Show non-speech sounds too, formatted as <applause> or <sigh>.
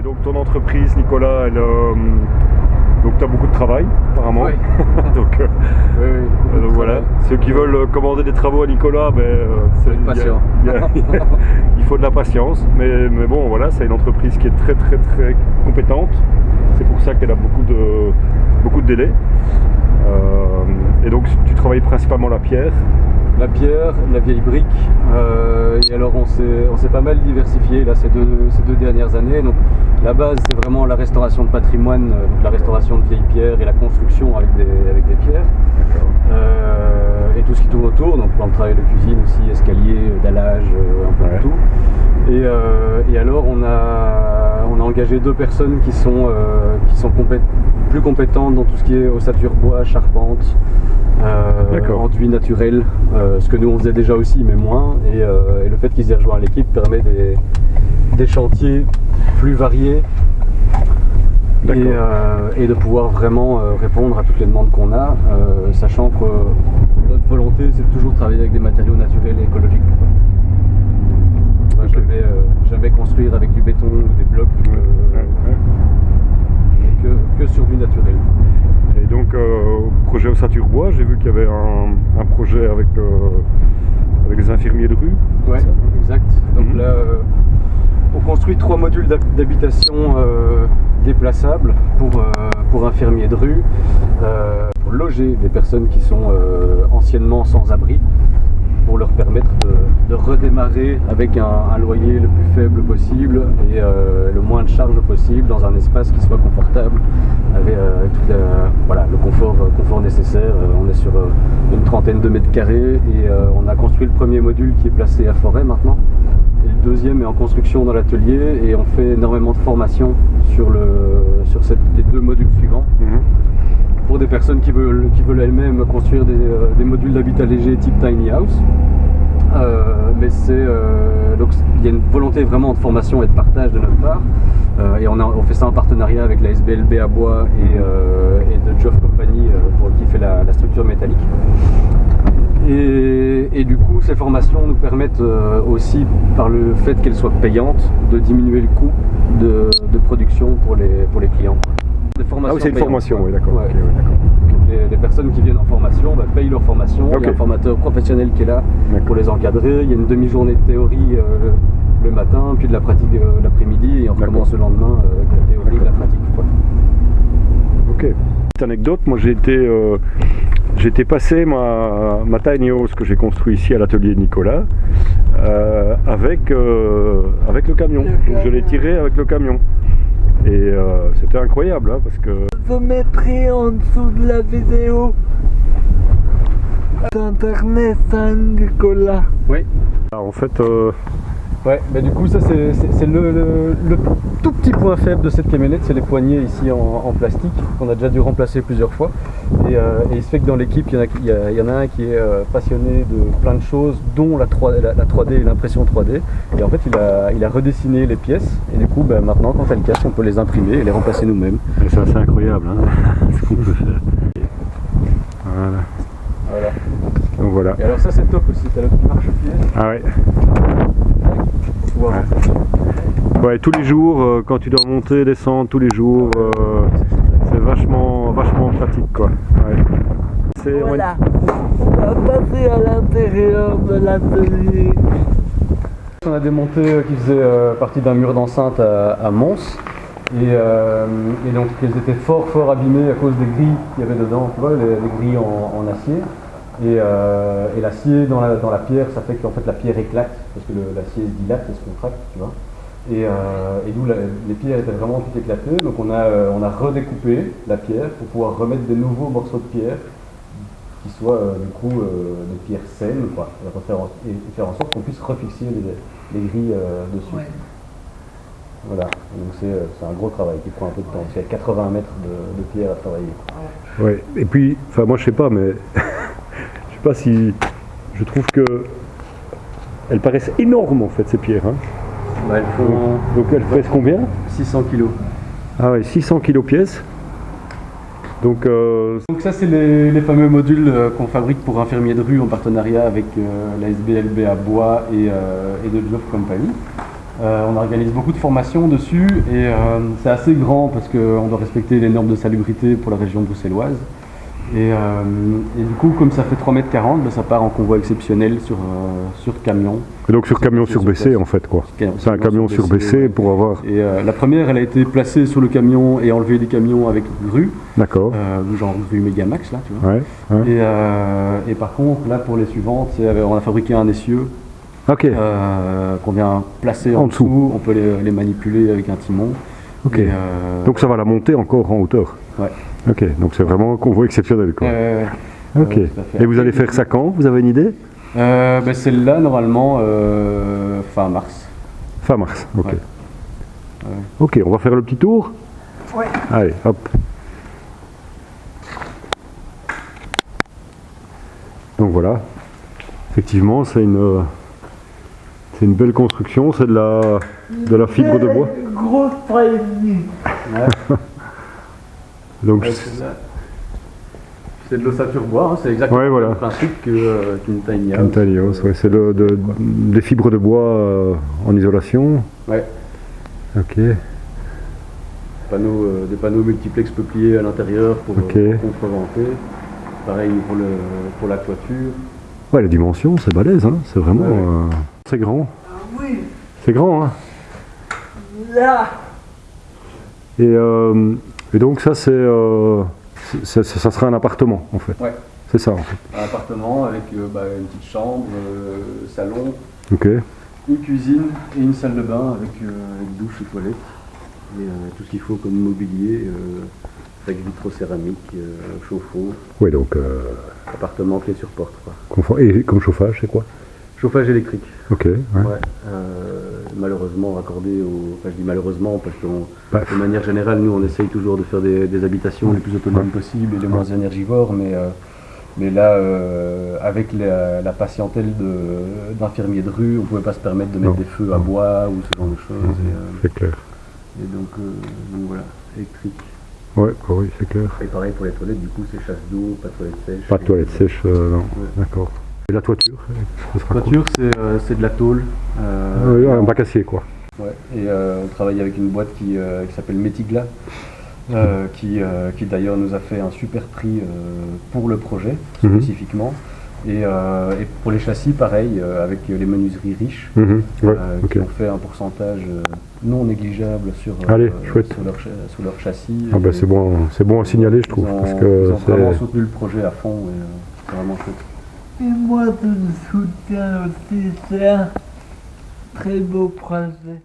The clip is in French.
Et donc ton entreprise, Nicolas, elle, euh, donc tu as beaucoup de travail apparemment. Oui. <laughs> donc, euh, Oui, oui. donc voilà, ceux qui veulent euh, commander des travaux à Nicolas, ben, euh, il y a- patient. il y a- <laughs> il faut de la patience. Mais, mais bon, voilà, c'est une entreprise qui est très très très compétente. C'est pour ça qu'elle a beaucoup de, beaucoup de délais. Et donc tu travailles principalement la pierre. La pierre, la vieille brique. euh, et alors on s'est pas mal diversifié là ces deux, ces deux dernières années. Donc la base c'est vraiment la restauration de patrimoine, euh, donc la restauration de vieilles pierres et la construction avec des, avec des pierres. Euh, et tout ce qui tourne autour, donc plan de travail de cuisine aussi, escalier, dallage, un peu Ouais. de tout. Et, euh, et alors on a engagé deux personnes qui sont, euh, qui sont plus compétentes dans tout ce qui est ossature bois, charpente, euh, enduit naturel, euh, ce que nous on faisait déjà aussi mais moins. Et, euh, et le fait qu'ils aient rejoint l'équipe permet des, des chantiers plus variés et, de pouvoir vraiment répondre à toutes les demandes qu'on a, sachant que notre volonté c'est de toujours travailler avec des matériaux naturels et écologiques. Jamais, euh, jamais construire avec du béton ou des blocs, euh, Ouais, ouais. mais que, que sur du naturel. Et donc, euh, au projet Ossature Bois, j'ai vu qu'il y avait un, un projet avec, euh, avec les infirmiers de rue. Ouais, exact. Donc Mhm. là, euh, on construit trois modules d'hab- d'habitation euh, déplaçables pour, pour infirmiers de rue, pour loger des personnes qui sont anciennement sans abri, pour leur permettre de, redémarrer avec un, loyer le plus faible possible et euh, le moins de charges possible dans un espace qui soit confortable, avec euh, tout la- voilà, le confort, euh, confort nécessaire. Euh, on est sur euh, une trentaine de mètres carrés et euh, on a construit le premier module qui est placé à Forêt maintenant. Et le deuxième est en construction dans l'atelier et on fait énormément de formation sur, le, sur les deux modules suivants pour des personnes qui veulent, qui veulent elles-mêmes construire des, euh, modules d'habitat léger type tiny house. Euh, mais c'est euh, donc il y a une volonté vraiment de formation et de partage de notre part. Et on, fait ça en partenariat avec la SBLB à bois et, de Joff Company pour qui fait la, structure métallique. Et, du coup, ces formations nous permettent aussi, par le fait qu'elles soient payantes, de diminuer le coût de, de production pour les, pour les clients. Des Ah oui, c'est une payantes, formation, quoi. oui, d'accord. Ouais. Les, les personnes qui viennent en formation bah, payent leur formation. Il y a un formateur professionnel qui est là pour les encadrer. Il y a une demi-journée de théorie euh, le, le matin, puis de la pratique euh, l'après-midi, et on recommence le lendemain euh, avec la théorie et la pratique. quoi. Ok. Petite anecdote, moi j'ai été, euh, j'ai été passer ma, ma tiny house que j'ai construit ici à l'atelier de Nicolas euh, avec, euh, avec le camion. Donc, je l'ai tiré avec le camion. Et euh, c'était incroyable hein, parce que Je mettrai en dessous de la vidéo d'internet Saint-Nicolas. Oui. ah, en fait euh, Ouais, mais du coup, ça c'est c'est- c'est le, le- le tout petit point faible de cette camionnette, c'est les poignées ici en, en plastique qu'on a déjà dû remplacer plusieurs fois. Et, euh, et il se fait que dans l'équipe, il y en a- il y, a- il y en a un qui est euh, passionné de plein de choses, dont la 3D, la, la 3D et l'impression 3D. Et en fait, il a, il a redessiné les pièces. Et du coup, ben, maintenant, quand elles cassent, on peut les imprimer et les remplacer nous-mêmes. c'est assez incroyable hein, <laughs> ce qu'on peut faire. Voilà. Voilà. Donc voilà. Et alors ça, c'est top aussi. T'as le petit marchepied. Ah ouais. Ouais. Ouais, tous les jours, euh, quand tu dois monter, descendre tous les jours, euh, c'est vachement, vachement pratique quoi. Ouais. Voilà. On va passer à l'intérieur de l'atelier. On a des montées euh, qui faisaient euh, partie d'un mur d'enceinte à, à Mons. Et, euh, et donc elles étaient fort fort abîmées à cause des grilles qu'il y avait dedans, tu vois, les, les grilles en, en acier. Et, euh, et l'acier dans la, dans la pierre, ça fait qu'en fait la pierre éclate, parce que l'acier se dilate et se contracte, tu vois. Et, euh, et d'où les pierres étaient vraiment toutes éclatées. Donc on a, euh, on a redécoupé la pierre pour pouvoir remettre des nouveaux morceaux de pierre qui soient euh, du coup euh, des pierres saines, quoi, et, faire en sorte qu'on puisse refixer les, les grilles euh, dessus. Ouais. Voilà, donc c'est euh, c'est un gros travail qui prend un peu de temps. Il y a 80 mètres de, de pierre à travailler. Ouais. Et puis, enfin moi je sais pas, mais <laughs> sais pas si je trouve que elles paraissent énormes en fait ces pierres. hein. Bah, elles font Donc elles pèsent combien? 600 kilos. Ah ouais, 600 kg pièces. Donc euh, Donc ça c'est les, les fameux modules euh, qu'on fabrique pour infirmiers de rue en partenariat avec euh, la SBLB à Bois et, euh, et de Job Company. On organise beaucoup de formations dessus et c'est assez grand parce qu'on doit respecter les normes de salubrité pour la région bruxelloise. Et, euh, et du coup, comme ça fait 3 mètres 40, ben, ça part en convoi exceptionnel sur, euh, sur camion. Et donc sur camion Sur surbaissé place. en fait quoi. C'est un camion surbaissé, ouais. pour avoir... Et euh, la première, elle a été placée sur le camion et enlevée des camions avec grue, D'accord. genre grue Megamax là, tu vois. Ouais. ouais. Et, et par contre, là pour les suivantes, on a fabriqué un essieu Ok. euh, qu'on vient placer en, En dessous. dessous. On peut les, les manipuler avec un timon. Ok. Euh, Donc ça va la monter encore en hauteur. Ouais. Ok. Donc c'est vraiment un convoi exceptionnel quoi. euh, ok. Et vous allez faire ça quand? Vous avez une idée? Euh, ben, celle-là, normalement, euh, fin mars. Fin mars. Ok. Ouais. Ouais. Ok, on va faire le petit tour? Ouais. Allez, hop. Donc voilà. Effectivement, c'est une, euh, c'est une belle construction. C'est de la, de la fibre de bois. Grosse. Ouais. Donc, Ouais, c'est de l'ossature bois, hein, c'est exactement Ouais, voilà. le principe que, euh, qu'une tiny house. une tiny house, ouais, c'est de- de- des fibres de bois euh, en isolation. Ouais. Ok. Panneaux, euh, des panneaux multiplex peupliers à l'intérieur pour Ok. euh, contreventer. Pareil pour, le, pour la toiture. Ouais, les dimensions, c'est balèze, hein. c'est vraiment. C'est grand. Oui, C'est grand, hein. là. Et, euh, et donc, ça, c'est, euh, ça sera un appartement, en fait. Ouais. C'est ça, en fait. Un appartement avec euh, bah, une petite chambre, euh, salon, Ok. une cuisine et une salle de bain avec, euh, avec douche et toilette. Et euh, tout ce qu'il faut comme mobilier, euh, avec vitrocéramique, euh, chauffe-eau, Ouais, donc, euh, appartement clé sur porte. Quoi. confort- Et comme chauffage, c'est quoi? Chauffage électrique. Ok. ouais. Ouais, euh, malheureusement raccordé au. Enfin, je dis malheureusement parce que Bah, de manière générale, nous on essaye toujours de faire des, des habitations les plus autonomes possibles et les moins énergivores, mais, euh, mais là, euh, avec la, la patientèle d'infirmiers de, rue, on pouvait pas se permettre de mettre Non. des feux à bois ou ce genre de choses. C'est clair. et donc, donc voilà, électrique. Ouais, bah oui, c'est clair. Et pareil pour les toilettes, du coup, c'est chasse d'eau, pas de toilette sèche. Pas de toilette sèche, euh, non. Ouais. D'accord. La toiture quoi Toiture, c'est euh, c'est de la tôle. euh, un bac acier, quoi. Ouais, et euh, on travaille avec une boîte qui, qui s'appelle Metigla, euh, qui, euh, qui d'ailleurs nous a fait un super prix euh, pour le projet Mhm. spécifiquement. Et, et pour les châssis, pareil, avec les menuiseries riches, Mhm, Ouais, qui ont fait un pourcentage non négligeable sur, Allez, sur, leur, sur leur châssis. Ah bah, c'est bon, bon à signaler, je trouve, Ils ont, parce ils que ont vraiment soutenu le projet à fond et c'est vraiment chouette. Et moi, je soutiens aussi, c'est un très beau projet.